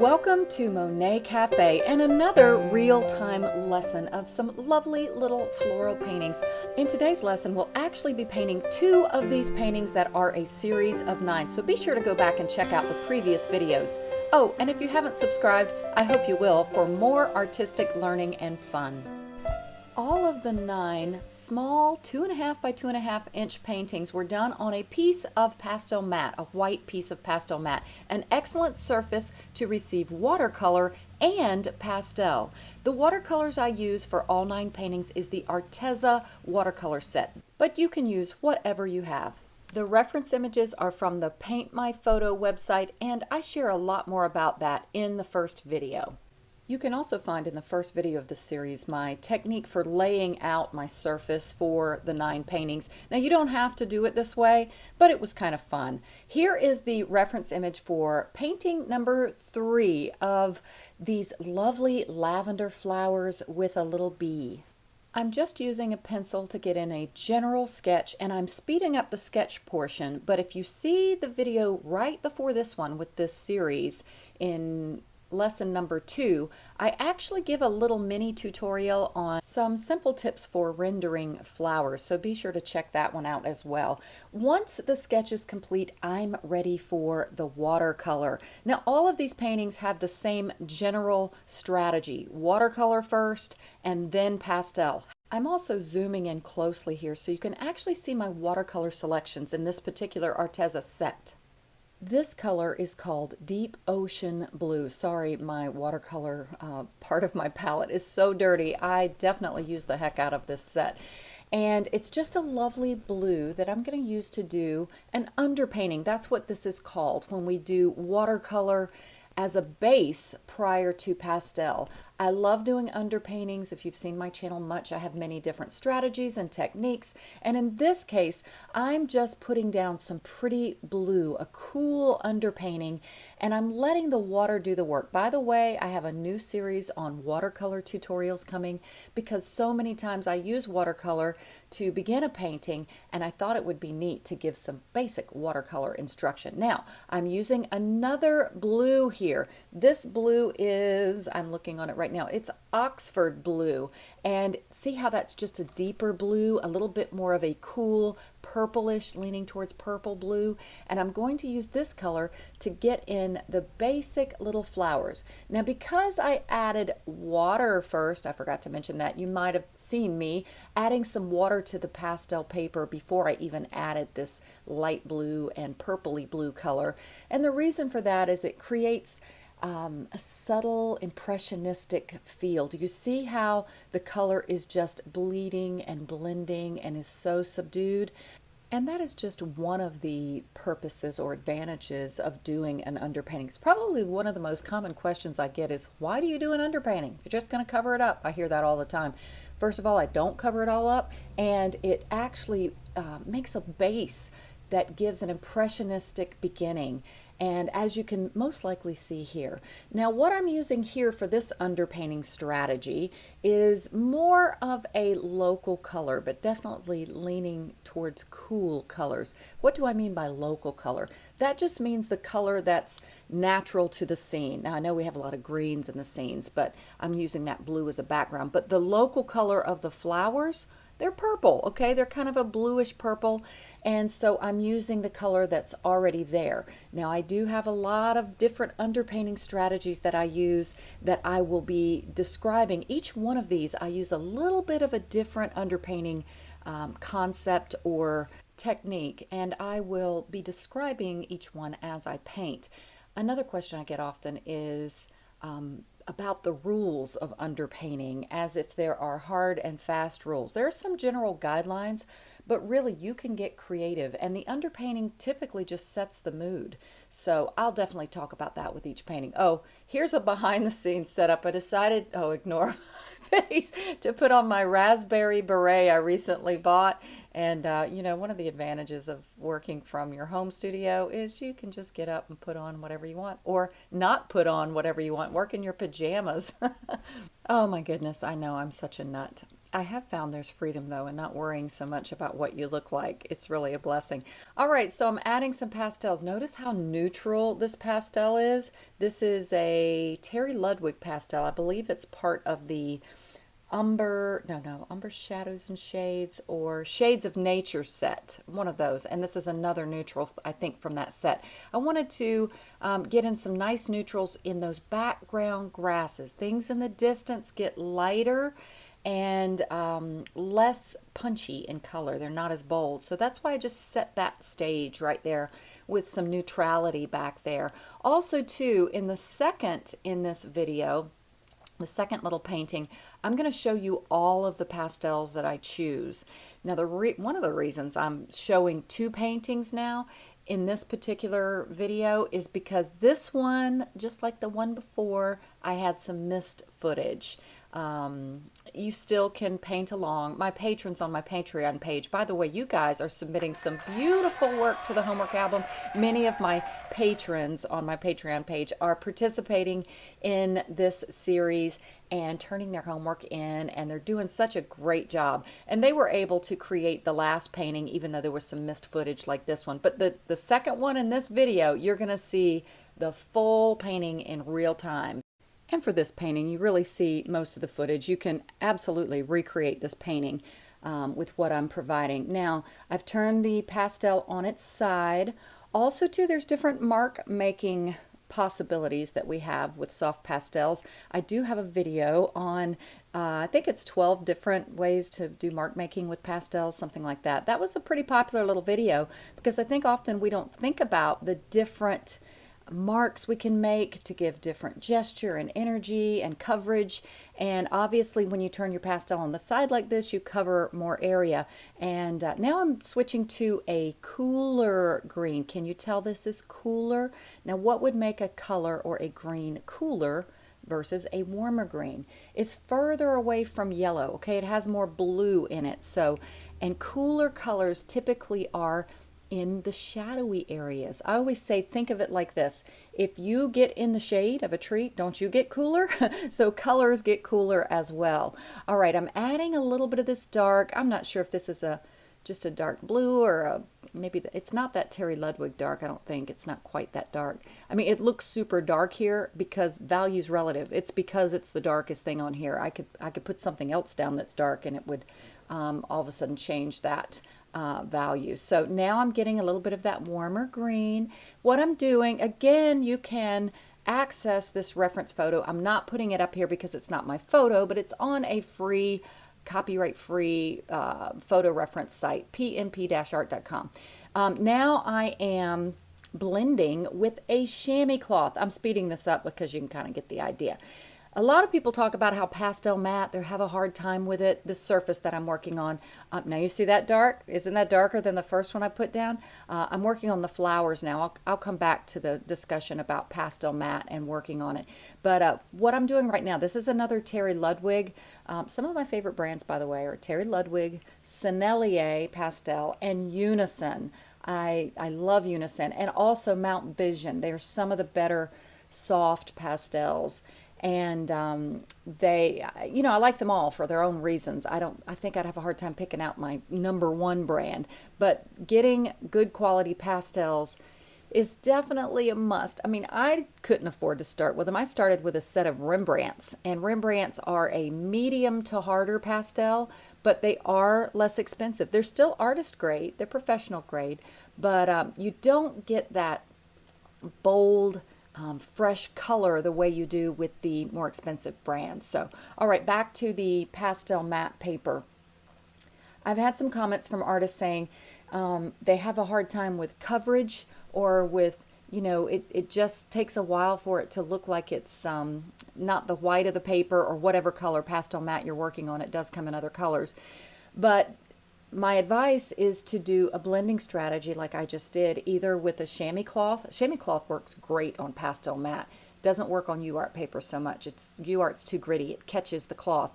Welcome to Monet Cafe and another real-time lesson of some lovely little floral paintings. In today's lesson, we'll actually be painting two of these paintings that are a series of nine, so be sure to go back and check out the previous videos. Oh, and if you haven't subscribed, I hope you will for more artistic learning and fun. The nine small two and a half by two and a half inch paintings were done on a piece of pastel mat, a white piece of pastel mat, an excellent surface to receive watercolor and pastel. The watercolors I use for all nine paintings is the Arteza watercolor set, but you can use whatever you have. The reference images are from the Paint My Photo website and I share a lot more about that in the first video. You can also find in the first video of this series my technique for laying out my surface for the nine paintings. Now you don't have to do it this way, but it was kind of fun. Here is the reference image for painting number three of these lovely lavender flowers with a little bee. I'm just using a pencil to get in a general sketch and I'm speeding up the sketch portion, but if you see the video right before this one with this series in lesson number two, I actually give a little mini tutorial on some simple tips for rendering flowers, so be sure to check that one out as well. Once the sketch is complete, I'm ready for the watercolor. Now all of these paintings have the same general strategy, watercolor first and then pastel. I'm also zooming in closely here so you can actually see my watercolor selections in this particular Arteza set. This color is called Deep Ocean Blue. Sorry, my watercolor uh, part of my palette is so dirty. I definitely use the heck out of this set. And it's just a lovely blue that I'm going to use to do an underpainting. That's what this is called when we do watercolor as a base prior to pastel. I love doing underpaintings. If you've seen my channel much, I have many different strategies and techniques. And in this case, I'm just putting down some pretty blue, a cool underpainting, and I'm letting the water do the work. By the way, I have a new series on watercolor tutorials coming because so many times I use watercolor to begin a painting, and I thought it would be neat to give some basic watercolor instruction. Now, I'm using another blue here. This blue is, I'm looking on it right right now. It's Oxford blue. And see how that's just a deeper blue, a little bit more of a cool purplish, leaning towards purple blue. And I'm going to use this color to get in the basic little flowers. Now, because I added water first, I forgot to mention that, you might have seen me adding some water to the pastel paper before I even added this light blue and purpley blue color. And the reason for that is it creates um, a subtle impressionistic feel. Do you see how the color is just bleeding and blending and is so subdued? And that is just one of the purposes or advantages of doing an underpainting. It's probably one of the most common questions I get is, why do you do an underpainting? You're just going to cover it up. I hear that all the time. First of all, I don't cover it all up, and it actually uh, makes a base that gives an impressionistic beginning and as you can most likely see here. Now what I'm using here for this underpainting strategy is more of a local color but definitely leaning towards cool colors. What do I mean by local color? That just means the color that's natural to the scene. Now I know we have a lot of greens in the scenes but I'm using that blue as a background but the local color of the flowers they're purple, okay? They're kind of a bluish purple, and so I'm using the color that's already there. Now, I do have a lot of different underpainting strategies that I use that I will be describing. Each one of these, I use a little bit of a different underpainting um, concept or technique, and I will be describing each one as I paint. Another question I get often is, um, about the rules of underpainting as if there are hard and fast rules. There are some general guidelines, but really you can get creative and the underpainting typically just sets the mood. So I'll definitely talk about that with each painting. Oh, here's a behind the scenes setup. I decided, oh, ignore face, to put on my raspberry beret I recently bought. And, uh, you know, one of the advantages of working from your home studio is you can just get up and put on whatever you want or not put on whatever you want. Work in your pajamas. oh my goodness, I know I'm such a nut. I have found there's freedom though and not worrying so much about what you look like. It's really a blessing. All right, so I'm adding some pastels. Notice how neutral this pastel is. This is a Terry Ludwig pastel. I believe it's part of the Umber, no, no, Umber Shadows and Shades or Shades of Nature set, one of those. And this is another neutral, I think, from that set. I wanted to um, get in some nice neutrals in those background grasses. Things in the distance get lighter and um, less punchy in color. They're not as bold. So that's why I just set that stage right there with some neutrality back there. Also, too, in the second in this video, the second little painting, I'm going to show you all of the pastels that I choose. Now, the one of the reasons I'm showing two paintings now in this particular video is because this one, just like the one before, I had some missed footage. Um, you still can paint along. My patrons on my Patreon page, by the way, you guys are submitting some beautiful work to the homework album. Many of my patrons on my Patreon page are participating in this series and turning their homework in, and they're doing such a great job. And they were able to create the last painting, even though there was some missed footage like this one. But the, the second one in this video, you're going to see the full painting in real time. And for this painting, you really see most of the footage. You can absolutely recreate this painting um, with what I'm providing. Now, I've turned the pastel on its side. Also, too, there's different mark making possibilities that we have with soft pastels. I do have a video on, uh, I think it's 12 different ways to do mark making with pastels, something like that. That was a pretty popular little video because I think often we don't think about the different marks we can make to give different gesture and energy and coverage and obviously when you turn your pastel on the side like this you cover more area and uh, now I'm switching to a cooler green can you tell this is cooler now what would make a color or a green cooler versus a warmer green. It's further away from yellow, okay? It has more blue in it. So, and cooler colors typically are in the shadowy areas. I always say, think of it like this. If you get in the shade of a tree, don't you get cooler? so colors get cooler as well. All right, I'm adding a little bit of this dark. I'm not sure if this is a just a dark blue or a, maybe the, it's not that Terry Ludwig dark. I don't think it's not quite that dark. I mean, it looks super dark here because value's relative. It's because it's the darkest thing on here. I could I could put something else down that's dark and it would um, all of a sudden change that uh, value. So now I'm getting a little bit of that warmer green. What I'm doing, again, you can access this reference photo. I'm not putting it up here because it's not my photo, but it's on a free, copyright free uh, photo reference site, pmp-art.com. Um, now I am blending with a chamois cloth. I'm speeding this up because you can kind of get the idea. A lot of people talk about how pastel matte, they have a hard time with it, the surface that I'm working on. Uh, now you see that dark? Isn't that darker than the first one I put down? Uh, I'm working on the flowers now. I'll, I'll, come back to the discussion about pastel matte and working on it. But uh, what I'm doing right now, this is another Terry Ludwig. Um, some of my favorite brands, by the way, are Terry Ludwig, Sennelier Pastel, and Unison. I, I love Unison and also Mount Vision. They are some of the better soft pastels and um, they you know i like them all for their own reasons. I don't i think i'd have a hard time picking out my number one brand. But getting good quality pastels is definitely a must. I mean i couldn't afford to start with them. I started with a set of rembrandts and rembrandts are a medium to harder pastel but they are less expensive. They're still artist grade they're professional grade but um, you don't get that bold um, fresh color the way you do with the more expensive brands. So, all right, back to the pastel matte paper. I've had some comments from artists saying um, they have a hard time with coverage or with, you know, it, it just takes a while for it to look like it's um, not the white of the paper or whatever color pastel matte you're working on. It does come in other colors. But my advice is to do a blending strategy like I just did, either with a chamois cloth. Chamois cloth works great on pastel matte. Doesn't work on UArt paper so much. It's UArt's too gritty. It catches the cloth.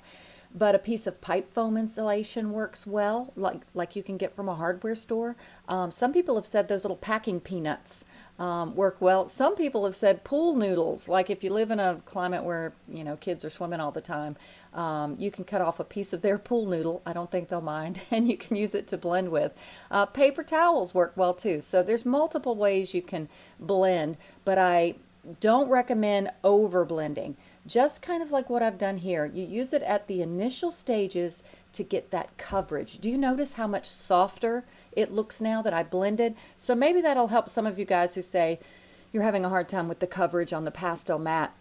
But a piece of pipe foam insulation works well, like, like you can get from a hardware store. Um, some people have said those little packing peanuts um, work well. Some people have said pool noodles, like if you live in a climate where, you know, kids are swimming all the time, um, you can cut off a piece of their pool noodle. I don't think they'll mind, and you can use it to blend with. Uh, paper towels work well too. So there's multiple ways you can blend, but I don't recommend over blending. Just kind of like what I've done here. You use it at the initial stages to get that coverage. Do you notice how much softer it looks now that I blended? So maybe that'll help some of you guys who say you're having a hard time with the coverage on the pastel mat.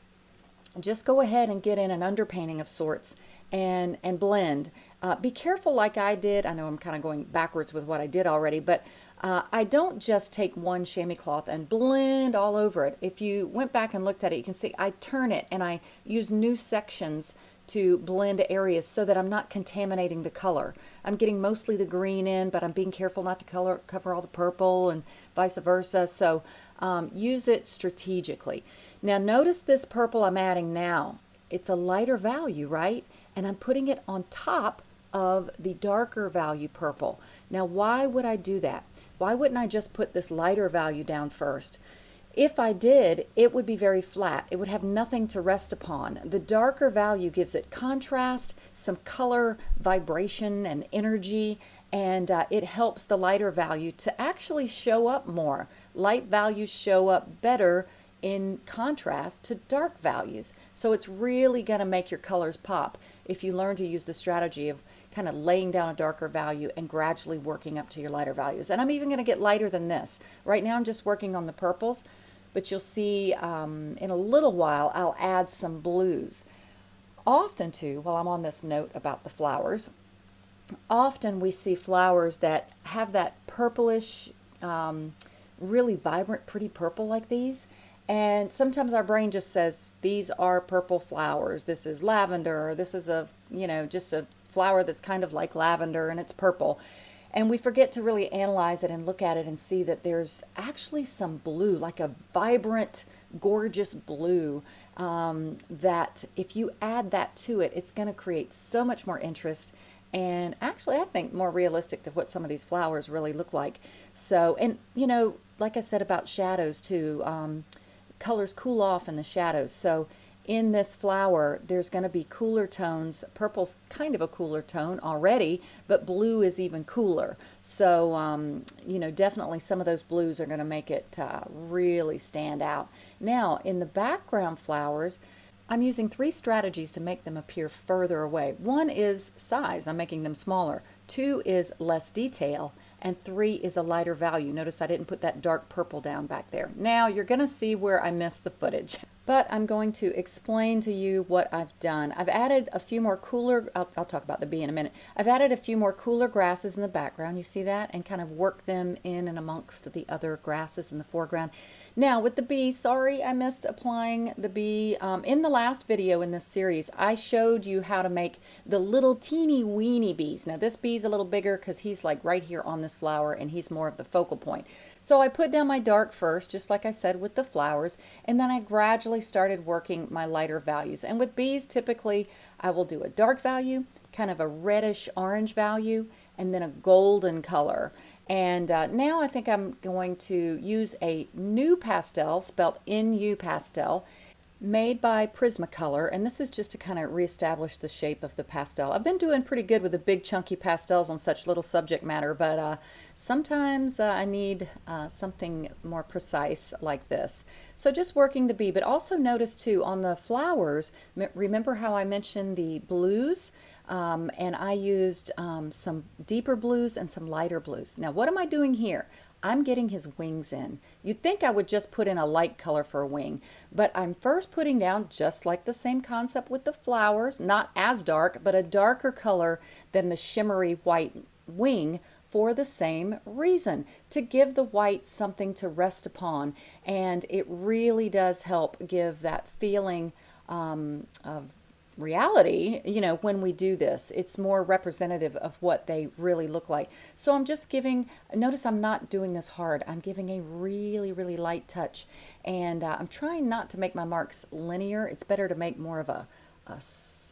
Just go ahead and get in an underpainting of sorts and, and blend. Uh, be careful like I did. I know I'm kind of going backwards with what I did already, but uh, I don't just take one chamois cloth and blend all over it. If you went back and looked at it, you can see I turn it and I use new sections to blend areas so that I'm not contaminating the color. I'm getting mostly the green in, but I'm being careful not to color cover all the purple and vice versa. So um, use it strategically. Now notice this purple I'm adding now. It's a lighter value, right? And I'm putting it on top of the darker value purple. Now why would I do that? Why wouldn't I just put this lighter value down first? If I did, it would be very flat. It would have nothing to rest upon. The darker value gives it contrast, some color, vibration, and energy, and uh, it helps the lighter value to actually show up more. Light values show up better in contrast to dark values. So it's really going to make your colors pop if you learn to use the strategy of kind of laying down a darker value and gradually working up to your lighter values. And I'm even going to get lighter than this. Right now I'm just working on the purples, but you'll see um, in a little while I'll add some blues. Often too, while I'm on this note about the flowers, often we see flowers that have that purplish, um, really vibrant, pretty purple like these. And sometimes our brain just says, these are purple flowers. This is lavender. This is a, you know, just a flower that's kind of like lavender and it's purple. And we forget to really analyze it and look at it and see that there's actually some blue, like a vibrant, gorgeous blue, um, that if you add that to it, it's going to create so much more interest and actually I think more realistic to what some of these flowers really look like. So, and you know, like I said about shadows too, um, colors cool off in the shadows. So in this flower, there's going to be cooler tones. Purple's kind of a cooler tone already, but blue is even cooler. So, um, you know, definitely some of those blues are going to make it uh, really stand out. Now, in the background flowers, I'm using three strategies to make them appear further away. One is size, I'm making them smaller. Two is less detail, and three is a lighter value. Notice I didn't put that dark purple down back there. Now you're gonna see where I missed the footage but I'm going to explain to you what I've done. I've added a few more cooler, I'll, I'll, talk about the bee in a minute. I've added a few more cooler grasses in the background, you see that? And kind of work them in and amongst the other grasses in the foreground. Now with the bee, sorry I missed applying the bee. Um, in the last video in this series, I showed you how to make the little teeny weeny bees. Now this bee's a little bigger because he's like right here on this flower and he's more of the focal point. So I put down my dark first, just like I said with the flowers, and then I gradually started working my lighter values. And with bees, typically I will do a dark value, kind of a reddish orange value, and then a golden color. And uh, now I think I'm going to use a NuPastel, spelled N-U pastel, made by Prismacolor, and this is just to kind of reestablish the shape of the pastel. I've been doing pretty good with the big chunky pastels on such little subject matter, but uh, sometimes uh, I need uh, something more precise like this. So just working the bee, but also notice too on the flowers, remember how I mentioned the blues? Um, and I used um, some deeper blues and some lighter blues. Now what am I doing here? I'm getting his wings in. You'd think I would just put in a light color for a wing, but I'm first putting down just like the same concept with the flowers, not as dark, but a darker color than the shimmery white wing for the same reason, to give the white something to rest upon. And it really does help give that feeling um, of reality, you know, when we do this. It's more representative of what they really look like. So I'm just giving, notice I'm not doing this hard. I'm giving a really, really light touch. And uh, I'm trying not to make my marks linear. It's better to make more of a, a,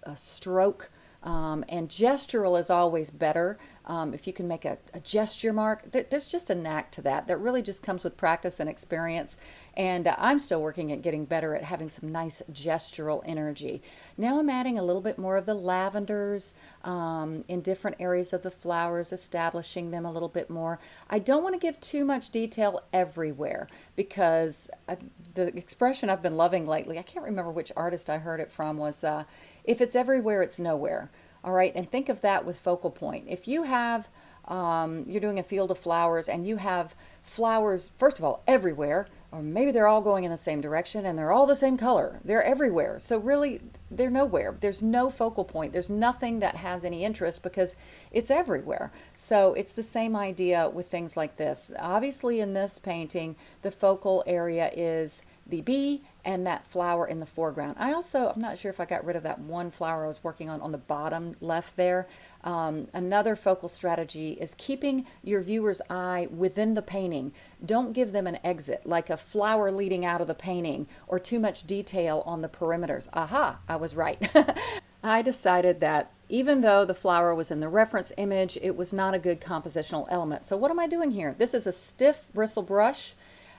a stroke Um, and gestural is always better. Um, if you can make a, a gesture mark, th there's just a knack to that that really just comes with practice and experience. And uh, I'm still working at getting better at having some nice gestural energy. Now I'm adding a little bit more of the lavenders um, in different areas of the flowers, establishing them a little bit more. I don't want to give too much detail everywhere because uh, the expression I've been loving lately, I can't remember which artist I heard it from, was uh, if it's everywhere, it's nowhere. All right, and think of that with focal point. If you have, um, you're doing a field of flowers and you have flowers, first of all, everywhere, or maybe they're all going in the same direction and they're all the same color. They're everywhere. So really, they're nowhere. There's no focal point. There's nothing that has any interest because it's everywhere. So it's the same idea with things like this. Obviously in this painting, the focal area is the bee and that flower in the foreground. I also, I'm not sure if I got rid of that one flower I was working on on the bottom left there. Um, another focal strategy is keeping your viewer's eye within the painting. Don't give them an exit, like a flower leading out of the painting or too much detail on the perimeters. Aha, I was right. I decided that even though the flower was in the reference image, it was not a good compositional element. So what am I doing here? This is a stiff bristle brush.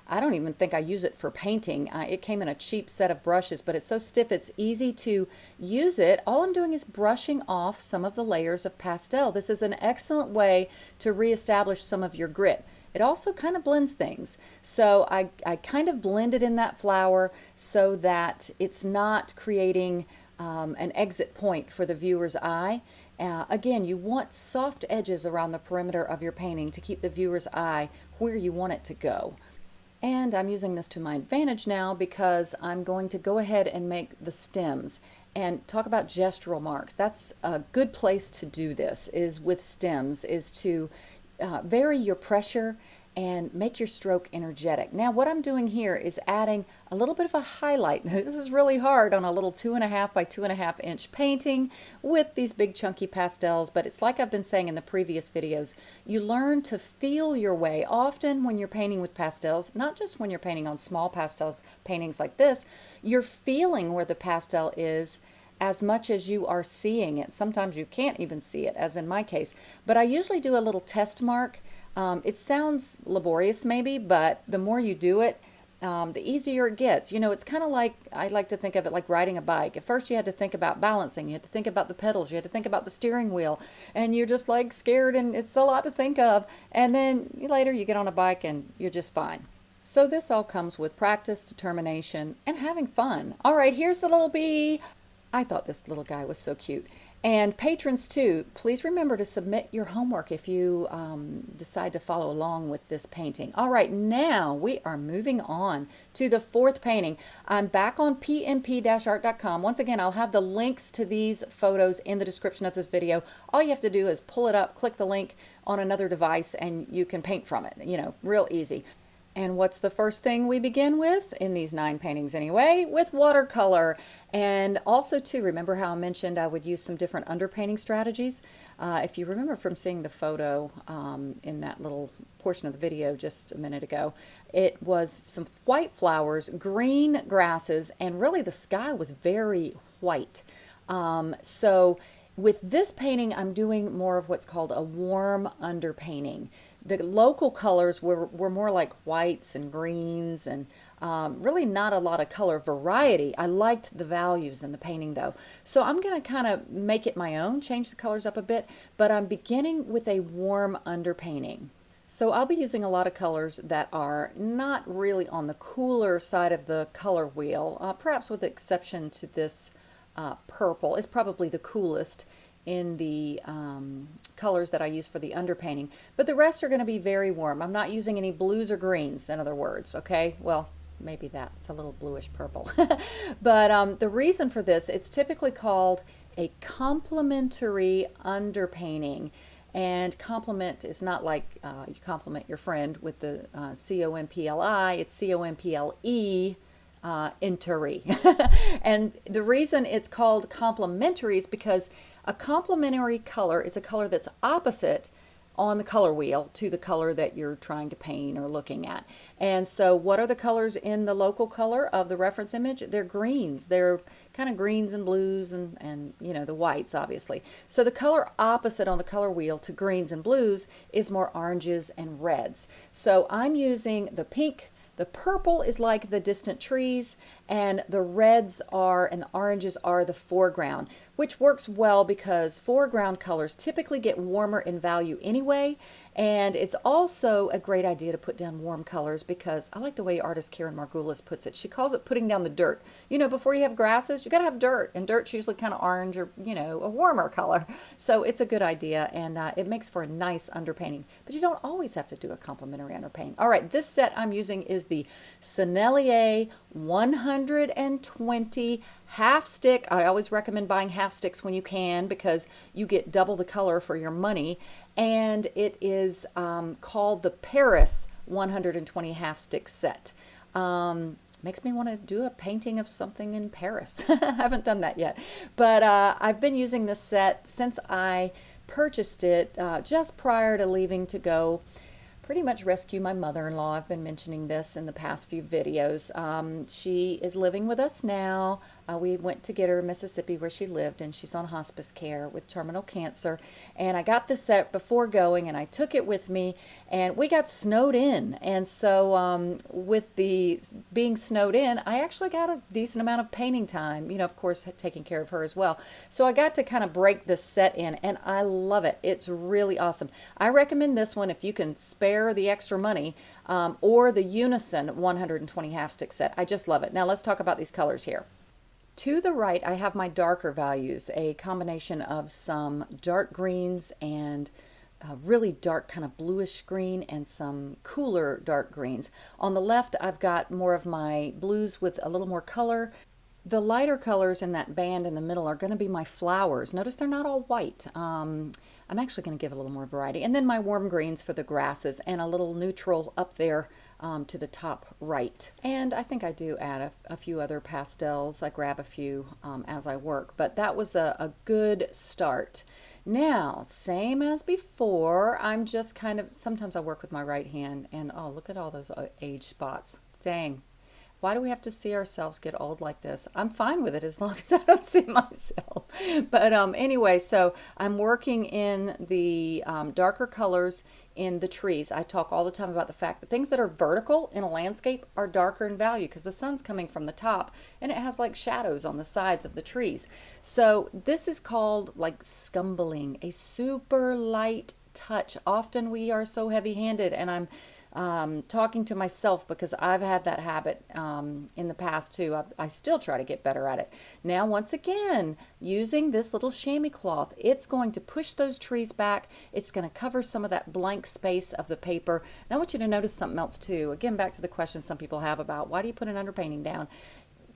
I don't even think I use it for painting. Uh, it came in a cheap set of brushes, but it's so stiff it's easy to use it. All I'm doing is brushing off some of the layers of pastel. This is an excellent way to reestablish some of your grit. It also kind of blends things. So I, I kind of blended in that flower so that it's not creating um, an exit point for the viewer's eye. Uh, again, you want soft edges around the perimeter of your painting to keep the viewer's eye where you want it to go. And I'm using this to my advantage now because I'm going to go ahead and make the stems and talk about gestural marks. That's a good place to do this is with stems is to uh, vary your pressure and make your stroke energetic. Now what I'm doing here is adding a little bit of a highlight. This is really hard on a little two and a half by two and a half inch painting with these big chunky pastels, but it's like I've been saying in the previous videos, you learn to feel your way. Often when you're painting with pastels, not just when you're painting on small pastels paintings like this, you're feeling where the pastel is as much as you are seeing it. Sometimes you can't even see it, as in my case. But I usually do a little test mark um, it sounds laborious maybe, but the more you do it, um, the easier it gets. You know, it's kind of like, I like to think of it like riding a bike. At first you had to think about balancing, you had to think about the pedals, you had to think about the steering wheel, and you're just like scared and it's a lot to think of. And then later you get on a bike and you're just fine. So this all comes with practice, determination, and having fun. All right, here's the little bee. I thought this little guy was so cute. And patrons too, please remember to submit your homework if you um, decide to follow along with this painting. All right, now we are moving on to the fourth painting. I'm back on pmp-art.com. Once again, I'll have the links to these photos in the description of this video. All you have to do is pull it up, click the link on another device, and you can paint from it. You know, real easy. And what's the first thing we begin with, in these nine paintings anyway, with watercolor. And also too, remember how I mentioned I would use some different underpainting strategies? Uh, if you remember from seeing the photo um, in that little portion of the video just a minute ago, it was some white flowers, green grasses, and really the sky was very white. Um, so with this painting, I'm doing more of what's called a warm underpainting the local colors were, were more like whites and greens and um, really not a lot of color variety. I liked the values in the painting though. So I'm going to kind of make it my own, change the colors up a bit, but I'm beginning with a warm underpainting. So I'll be using a lot of colors that are not really on the cooler side of the color wheel, uh, perhaps with the exception to this uh, purple. It's probably the coolest in the um, colors that I use for the underpainting. But the rest are going to be very warm. I'm not using any blues or greens, in other words, okay? Well, maybe that's a little bluish purple. but um, the reason for this, it's typically called a complementary underpainting. And complement is not like uh, you compliment your friend with the uh, C-O-M-P-L-I, it's C-O-M-P-L-E uh, and the reason it's called complementary is because a complementary color is a color that's opposite on the color wheel to the color that you're trying to paint or looking at. And so what are the colors in the local color of the reference image? They're greens. They're kind of greens and blues and, and you know, the whites, obviously. So the color opposite on the color wheel to greens and blues is more oranges and reds. So I'm using the pink, the purple is like the distant trees, and the reds are and the oranges are the foreground, which works well because foreground colors typically get warmer in value anyway, and it's also a great idea to put down warm colors because I like the way artist Karen Margulis puts it. She calls it putting down the dirt. You know, before you have grasses, you got to have dirt, and dirt's usually kind of orange or, you know, a warmer color. So it's a good idea, and uh, it makes for a nice underpainting. But you don't always have to do a complementary underpainting. All right, this set I'm using is the Sennelier 120 half stick. I always recommend buying half sticks when you can because you get double the color for your money. And it is um, called the Paris 120 half stick set. Um, makes me want to do a painting of something in Paris. I haven't done that yet. But uh, I've been using this set since I purchased it uh, just prior to leaving to go pretty much rescue my mother-in-law. I've been mentioning this in the past few videos. Um, she is living with us now. Uh, we went to get her in Mississippi where she lived and she's on hospice care with terminal cancer. And I got the set before going and I took it with me and we got snowed in. And so um, with the being snowed in, I actually got a decent amount of painting time, you know, of course, taking care of her as well. So I got to kind of break this set in and I love it. It's really awesome. I recommend this one if you can spare the extra money um, or the Unison 120 half stick set. I just love it. Now let's talk about these colors here. To the right, I have my darker values, a combination of some dark greens and really dark kind of bluish green and some cooler dark greens. On the left, I've got more of my blues with a little more color. The lighter colors in that band in the middle are going to be my flowers. Notice they're not all white. Um, I'm actually going to give a little more variety. And then my warm greens for the grasses and a little neutral up there um, to the top right. And I think I do add a, a few other pastels. I grab a few um, as I work, but that was a, a good start. Now, same as before, I'm just kind of, sometimes I work with my right hand and oh, look at all those uh, age spots. Dang, why do we have to see ourselves get old like this? I'm fine with it as long as I don't see myself. But um, anyway, so I'm working in the um, darker colors in the trees. I talk all the time about the fact that things that are vertical in a landscape are darker in value because the sun's coming from the top and it has like shadows on the sides of the trees. So this is called like scumbling, a super light touch. Often we are so heavy handed and I'm um, talking to myself because I've had that habit um, in the past too. I, I, still try to get better at it. Now, once again, using this little chamois cloth, it's going to push those trees back. It's going to cover some of that blank space of the paper. Now, I want you to notice something else too. Again, back to the question some people have about why do you put an underpainting down?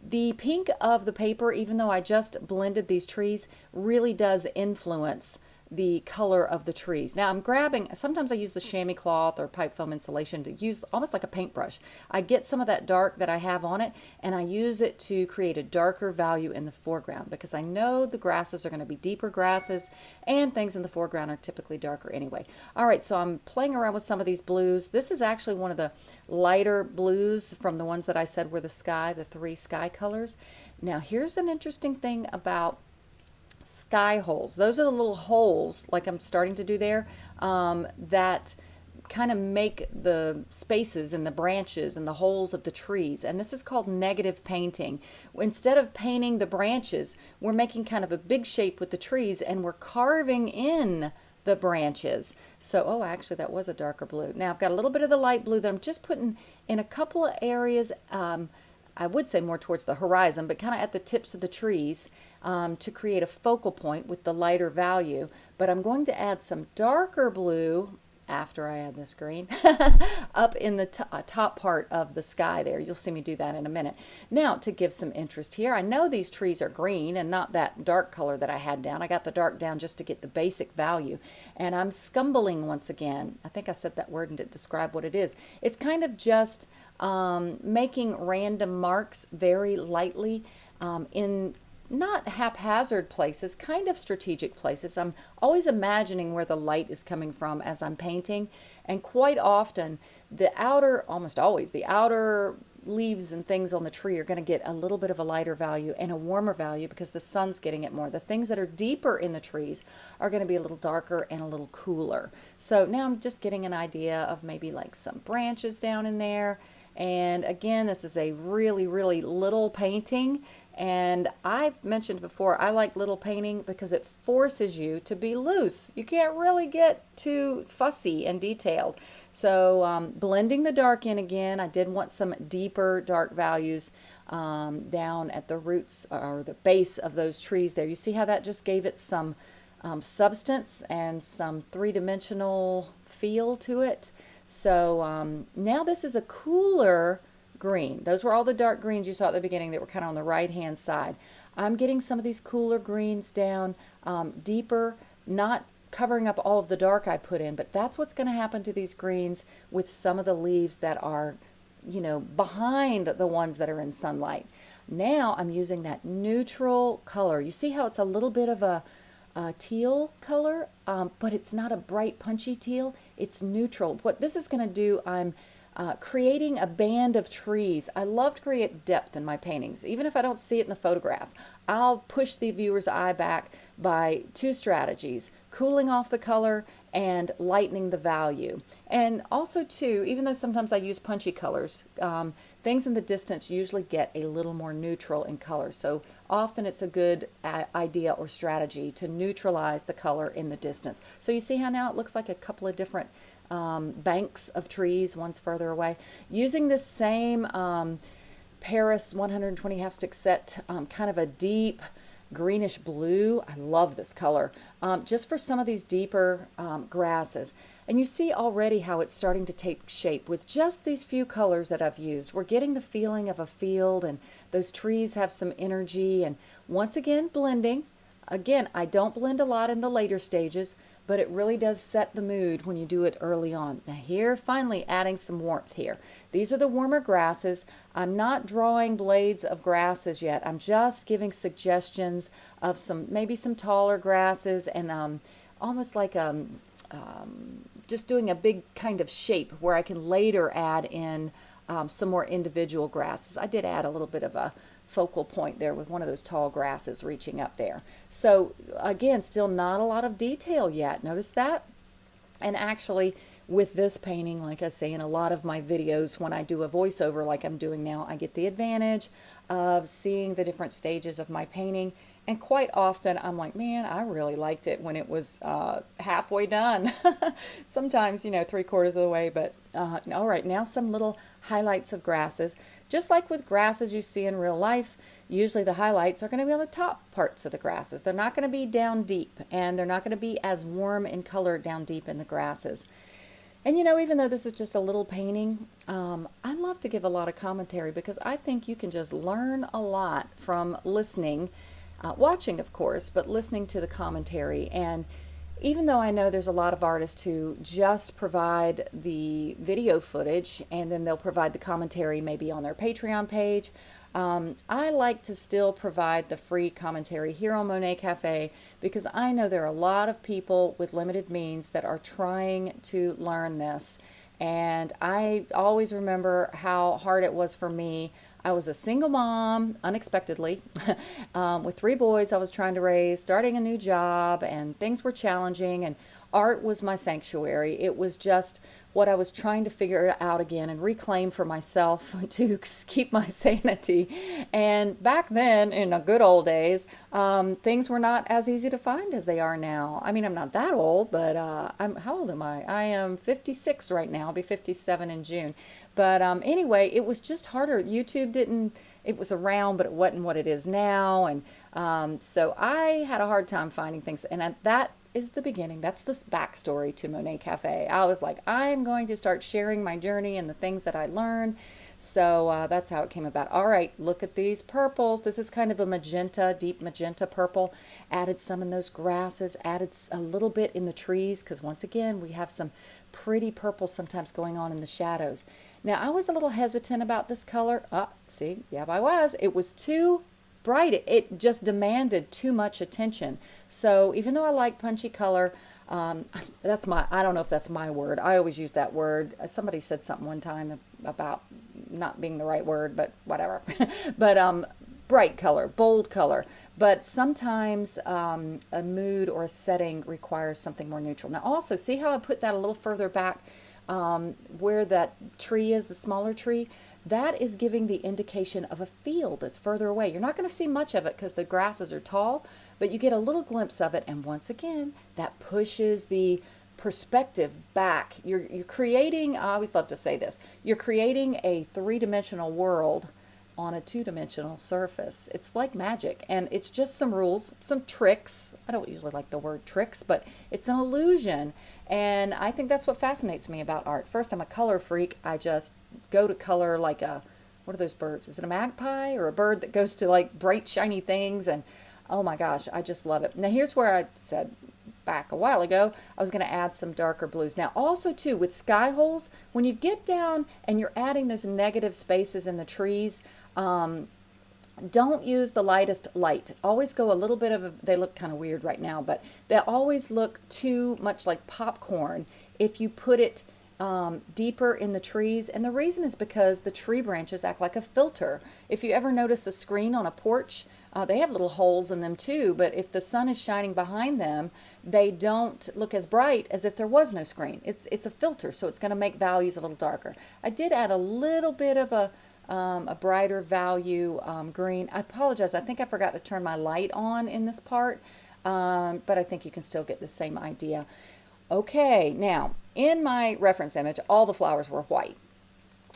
The pink of the paper, even though I just blended these trees, really does influence the color of the trees. Now I'm grabbing, sometimes I use the chamois cloth or pipe foam insulation to use almost like a paintbrush. I get some of that dark that I have on it and I use it to create a darker value in the foreground because I know the grasses are going to be deeper grasses and things in the foreground are typically darker anyway. All right, so I'm playing around with some of these blues. This is actually one of the lighter blues from the ones that I said were the sky, the three sky colors. Now here's an interesting thing about sky holes. Those are the little holes, like I'm starting to do there, um, that kind of make the spaces and the branches and the holes of the trees. And this is called negative painting. Instead of painting the branches, we're making kind of a big shape with the trees and we're carving in the branches. So, oh, actually, that was a darker blue. Now, I've got a little bit of the light blue that I'm just putting in a couple of areas. Um, I would say more towards the horizon, but kind of at the tips of the trees um, to create a focal point with the lighter value. But I'm going to add some darker blue after I add this green up in the uh, top part of the sky there. You'll see me do that in a minute. Now to give some interest here, I know these trees are green and not that dark color that I had down. I got the dark down just to get the basic value and I'm scumbling once again. I think I said that word and didn't describe what it is. It's kind of just um, making random marks very lightly um, in not haphazard places, kind of strategic places. I'm always imagining where the light is coming from as I'm painting. And quite often, the outer, almost always, the outer leaves and things on the tree are going to get a little bit of a lighter value and a warmer value because the sun's getting it more. The things that are deeper in the trees are going to be a little darker and a little cooler. So now I'm just getting an idea of maybe like some branches down in there. And again, this is a really, really little painting. And I've mentioned before, I like little painting because it forces you to be loose. You can't really get too fussy and detailed. So um, blending the dark in again, I did want some deeper dark values um, down at the roots or the base of those trees there. You see how that just gave it some um, substance and some three-dimensional feel to it. So um, now this is a cooler green. Those were all the dark greens you saw at the beginning that were kind of on the right hand side. I'm getting some of these cooler greens down um, deeper, not covering up all of the dark I put in, but that's what's going to happen to these greens with some of the leaves that are, you know, behind the ones that are in sunlight. Now I'm using that neutral color. You see how it's a little bit of a, a teal color, um, but it's not a bright punchy teal. It's neutral. What this is going to do, I'm uh, creating a band of trees. I love to create depth in my paintings, even if I don't see it in the photograph. I'll push the viewer's eye back by two strategies, cooling off the color and lightening the value. And also too, even though sometimes I use punchy colors, um, things in the distance usually get a little more neutral in color. So often it's a good uh, idea or strategy to neutralize the color in the distance. So you see how now it looks like a couple of different um, banks of trees, one's further away. Using this same um, Paris 120 half stick set, um, kind of a deep greenish blue. I love this color, um, just for some of these deeper um, grasses. And you see already how it's starting to take shape with just these few colors that I've used. We're getting the feeling of a field and those trees have some energy and once again blending. Again, I don't blend a lot in the later stages, but it really does set the mood when you do it early on. Now here, finally adding some warmth here. These are the warmer grasses. I'm not drawing blades of grasses yet. I'm just giving suggestions of some, maybe some taller grasses and um, almost like um, um, just doing a big kind of shape where I can later add in um, some more individual grasses. I did add a little bit of a focal point there with one of those tall grasses reaching up there. So again, still not a lot of detail yet. Notice that? And actually, with this painting, like I say in a lot of my videos, when I do a voiceover like I'm doing now, I get the advantage of seeing the different stages of my painting and quite often I'm like, man, I really liked it when it was uh, halfway done. Sometimes, you know, three quarters of the way, but uh, all right, now some little highlights of grasses. Just like with grasses you see in real life, usually the highlights are going to be on the top parts of the grasses. They're not going to be down deep and they're not going to be as warm in color down deep in the grasses. And you know, even though this is just a little painting, um, I love to give a lot of commentary because I think you can just learn a lot from listening uh, watching, of course, but listening to the commentary. And even though I know there's a lot of artists who just provide the video footage and then they'll provide the commentary maybe on their Patreon page, um, I like to still provide the free commentary here on Monet Cafe because I know there are a lot of people with limited means that are trying to learn this. And I always remember how hard it was for me. I was a single mom, unexpectedly, um, with three boys I was trying to raise, starting a new job, and things were challenging. And art was my sanctuary. It was just what I was trying to figure out again and reclaim for myself to keep my sanity. And back then, in the good old days, um, things were not as easy to find as they are now. I mean, I'm not that old, but uh, I'm how old am I? I am 56 right now. I'll be 57 in June. But um, anyway, it was just harder. YouTube didn't. It was around, but it wasn't what it is now. And um, so I had a hard time finding things. And that is the beginning. That's the backstory to Monet Cafe. I was like, I'm going to start sharing my journey and the things that I learned. So uh, that's how it came about. All right, look at these purples. This is kind of a magenta, deep magenta purple. Added some in those grasses, added a little bit in the trees because once again, we have some pretty purple sometimes going on in the shadows. Now, I was a little hesitant about this color. Ah, see, yeah, I was. It was too bright, it, just demanded too much attention. So even though I like punchy color, um, that's my, I don't know if that's my word. I always use that word. Somebody said something one time about not being the right word, but whatever. but um, bright color, bold color. But sometimes um, a mood or a setting requires something more neutral. Now also, see how I put that a little further back um, where that tree is, the smaller tree? That is giving the indication of a field that's further away. You're not going to see much of it because the grasses are tall, but you get a little glimpse of it. And once again, that pushes the perspective back. You're, you're creating, I always love to say this, you're creating a three-dimensional world on a two-dimensional surface. It's like magic and it's just some rules, some tricks. I don't usually like the word tricks, but it's an illusion and I think that's what fascinates me about art. First, I'm a color freak. I just go to color like a, what are those birds? Is it a magpie or a bird that goes to like bright shiny things and oh my gosh, I just love it. Now here's where I said back a while ago, I was going to add some darker blues. Now also too, with sky holes, when you get down and you're adding those negative spaces in the trees, um, don't use the lightest light. Always go a little bit of a, they look kind of weird right now, but they always look too much like popcorn if you put it um, deeper in the trees. And the reason is because the tree branches act like a filter. If you ever notice a screen on a porch, uh, they have little holes in them too, but if the sun is shining behind them, they don't look as bright as if there was no screen. It's, it's a filter, so it's going to make values a little darker. I did add a little bit of a, um, a brighter value um, green. I apologize. I think I forgot to turn my light on in this part, um, but I think you can still get the same idea. Okay, now in my reference image, all the flowers were white.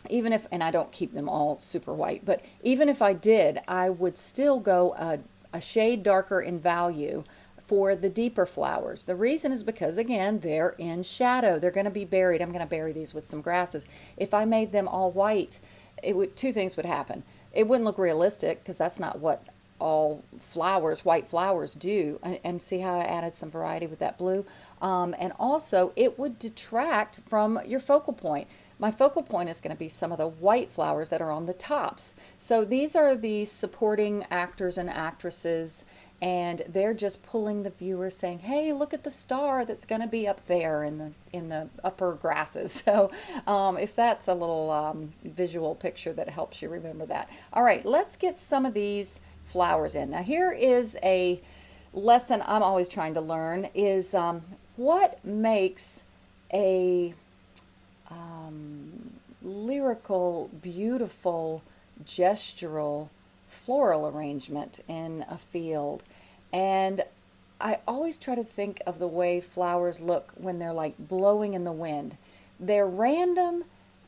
Even if, and I don't keep them all super white, but even if I did, I would still go a, a shade darker in value for the deeper flowers. The reason is because, again, they're in shadow. They're going to be buried. I'm going to bury these with some grasses. If I made them all white, it would two things would happen. It wouldn't look realistic because that's not what all flowers, white flowers do. And, see how I added some variety with that blue. Um, and also it would detract from your focal point. My focal point is going to be some of the white flowers that are on the tops. So these are the supporting actors and actresses and they're just pulling the viewer saying hey look at the star that's going to be up there in the in the upper grasses. So um, if that's a little um, visual picture that helps you remember that. All right let's get some of these flowers in. Now here is a lesson I'm always trying to learn is um, what makes a um, lyrical beautiful gestural floral arrangement in a field. And I always try to think of the way flowers look when they're like blowing in the wind. They're random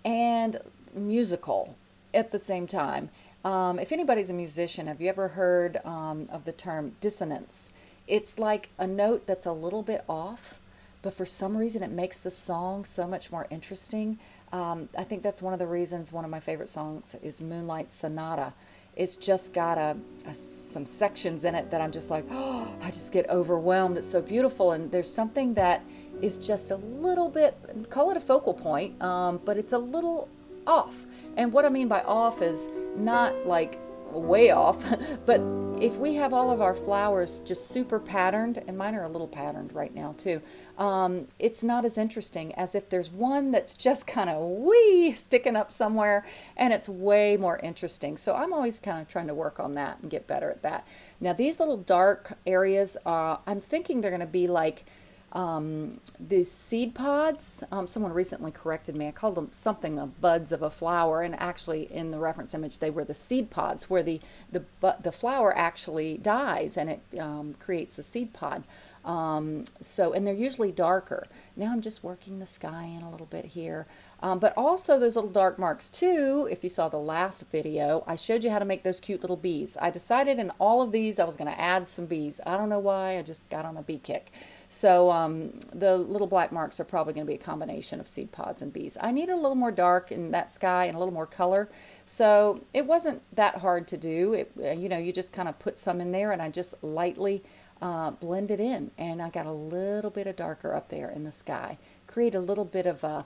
and musical at the same time. Um, if anybody's a musician, have you ever heard um, of the term dissonance? It's like a note that's a little bit off, but for some reason it makes the song so much more interesting. Um, I think that's one of the reasons one of my favorite songs is Moonlight Sonata it's just got a, a, some sections in it that I'm just like, oh, I just get overwhelmed. It's so beautiful. And there's something that is just a little bit, call it a focal point, um, but it's a little off. And what I mean by off is not like way off, but if we have all of our flowers just super patterned, and mine are a little patterned right now too, um, it's not as interesting as if there's one that's just kind of wee sticking up somewhere and it's way more interesting. So I'm always kind of trying to work on that and get better at that. Now these little dark areas, uh, I'm thinking they're going to be like um, the seed pods, um, someone recently corrected me. I called them something the buds of a flower, and actually in the reference image they were the seed pods, where the the the flower actually dies and it um, creates the seed pod. Um, so, and they're usually darker. Now I'm just working the sky in a little bit here. Um, but also those little dark marks too, if you saw the last video, I showed you how to make those cute little bees. I decided in all of these I was going to add some bees. I don't know why, I just got on a bee kick. So um, the little black marks are probably going to be a combination of seed pods and bees. I need a little more dark in that sky and a little more color. So it wasn't that hard to do. It, uh, you know, you just kind of put some in there and I just lightly uh, blend it in. And I got a little bit of darker up there in the sky. Create a little bit of a,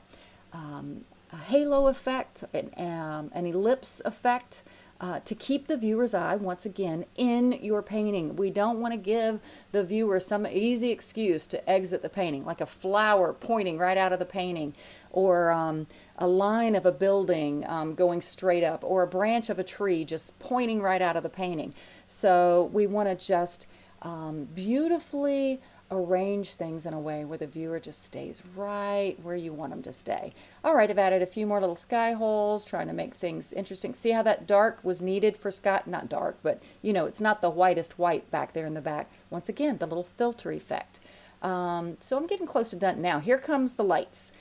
um, a halo effect, an, um, an ellipse effect uh, to keep the viewer's eye once again in your painting. We don't want to give the viewer some easy excuse to exit the painting, like a flower pointing right out of the painting, or um, a line of a building um, going straight up, or a branch of a tree just pointing right out of the painting. So we want to just um, beautifully arrange things in a way where the viewer just stays right where you want them to stay. All right, I've added a few more little sky holes, trying to make things interesting. See how that dark was needed for Scott? Not dark, but you know, it's not the whitest white back there in the back. Once again, the little filter effect. Um, so I'm getting close to done now. Here comes the lights.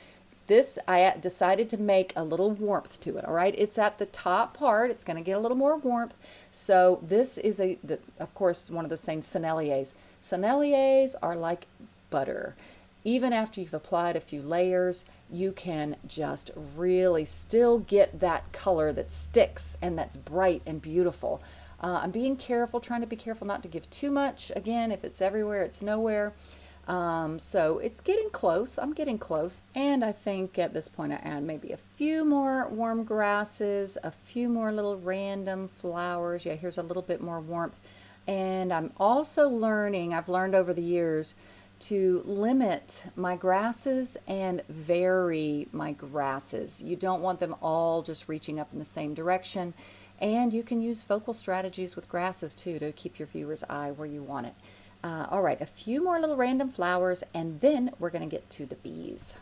This, I decided to make a little warmth to it, all right? It's at the top part. It's going to get a little more warmth. So this is, a, the, of course, one of the same Senneliers. Senneliers are like butter. Even after you've applied a few layers, you can just really still get that color that sticks and that's bright and beautiful. Uh, I'm being careful, trying to be careful not to give too much. Again, if it's everywhere, it's nowhere. Um, so it's getting close. I'm getting close. And I think at this point I add maybe a few more warm grasses, a few more little random flowers. Yeah, here's a little bit more warmth. And I'm also learning, I've learned over the years, to limit my grasses and vary my grasses. You don't want them all just reaching up in the same direction. And you can use focal strategies with grasses too to keep your viewer's eye where you want it. Uh, all right, a few more little random flowers, and then we're to get to the bees.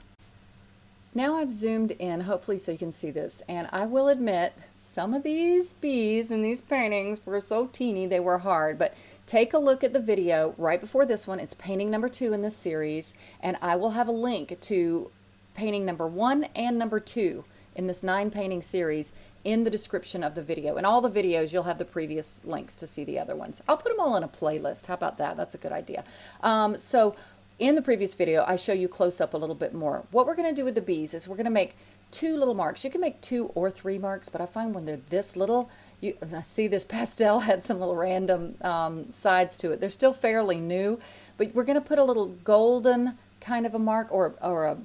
Now I've zoomed in, hopefully so you can see this, and I will admit some of these bees in these paintings were so teeny they were hard, but take a look at the video right before this one. It's painting number two in this series, and I will have a link to painting number one and number two in this nine painting series in the description of the video. In all the videos, you'll have the previous links to see the other ones. I'll put them all in a playlist. How about that? That's a good idea. Um, so in the previous video, I show you close up a little bit more. What we're going to do with the bees is we're going to make two little marks. You can make two or three marks, but I find when they're this little, you I see this pastel had some little random um, sides to it. They're still fairly new, but we're going to put a little golden kind of a mark or, or a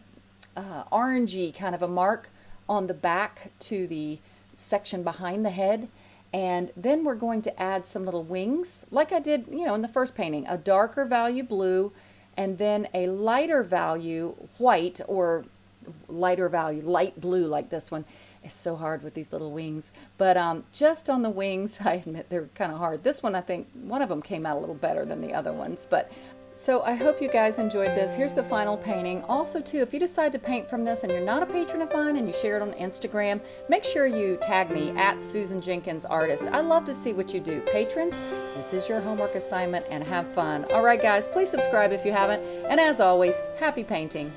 uh, orangey kind of a mark on the back to the section behind the head. And then we're going to add some little wings, like I did, you know, in the first painting, a darker value blue, and then a lighter value white or lighter value light blue like this one. It's so hard with these little wings. But um, just on the wings, I admit they're kind of hard. This one, I think, one of them came out a little better than the other ones. But so I hope you guys enjoyed this. Here's the final painting. Also too, if you decide to paint from this and you're not a patron of mine and you share it on Instagram, make sure you tag me at Susan Jenkins Artist. I love to see what you do. Patrons, this is your homework assignment and have fun. All right guys, please subscribe if you haven't. And as always, happy painting.